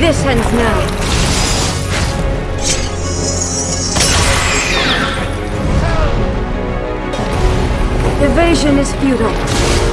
This ends now. Evasion is futile.